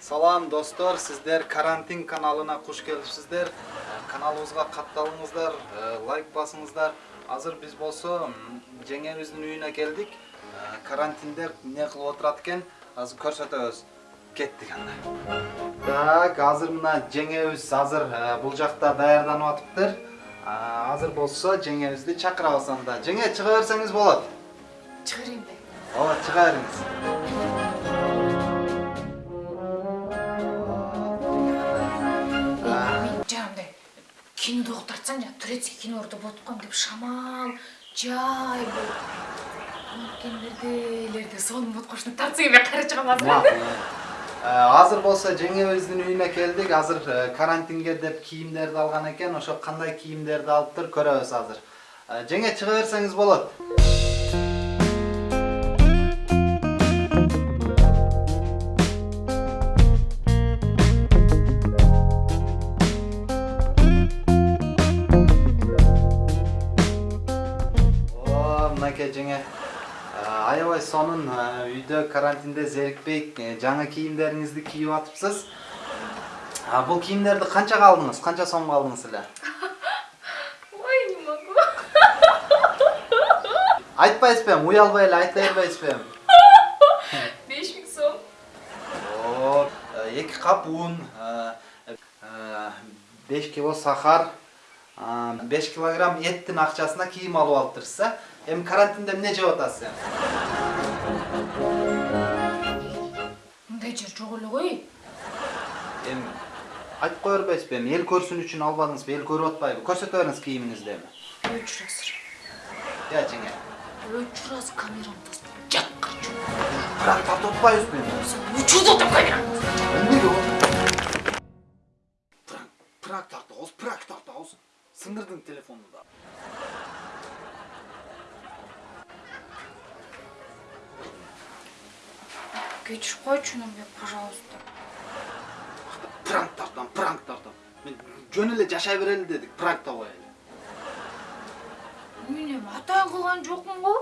салам достор сиздер карантин каналына куш келипсиздер каналыбызга катталыңыздар э, лайк басыңыздар. Азыр биз болсо м, жеңебиздин үйүнө келдик Э, карантинде эмне кылып отурат экен азыр көрсөтөбүз кеттик анда. Так азыр мына жеңебиз азыр э, бул жакта даярданып атыптыр. Азыр болсо жеңебизди чакырабыз анда жеңе чыга берсеңиз болот be. ооба чыга бериңиз кинода отырсаң жаңағы турецкий киноларда болып деп шамал жай бір анткендерделерде сонун болуп калышын тартса азыр Макул. Э, азыр болсо жеңебиздин үйүнө келдик. Азыр э, карантинге деп кийимдерди алган экен ошо кандай кийимдерди алыптыр көрөбүз азыр Э, жеңе чыга берсеңиз болот. О, мынакей жеңе. Э, аябай сонун э, үйдө карантинде зерикпей э, жаңы кийимдериңизди кийип атыпсыз. Бул кийимдерди канчага алдыңыз? Канча сомго алдыңыз эле ой не могу. Айтпайсызбы эми уялбай эле айта бербейсизби эми беш миң сом. Эки кап un беш кило сахар. Беш килограмм эттин акчасына кийим алып алыптырсыз э эми карантинде эмне жеп атасыз эми мындай жер жок эле ғой. Эми айтып кое бербейсизби эми эл көрсүн үчүн албадыңызбы эл көрүп атпайбы? Көрсөтө бериңиз кийимиңизди эми өчүр азыр я жеңе өчүр тастап жакка чөк бірақ тартып атпайбызбы эми? Өчүрдү атам камерамды эмнеге пранк тартабыз пранк тартабыз сыңдырдың телефонду да кечирип койчу нурбек пожалуйста пранк тартам пранк тартам мен жөн эле жашай берели дедик пранкта коелу мен эми атайын кылган жокмун го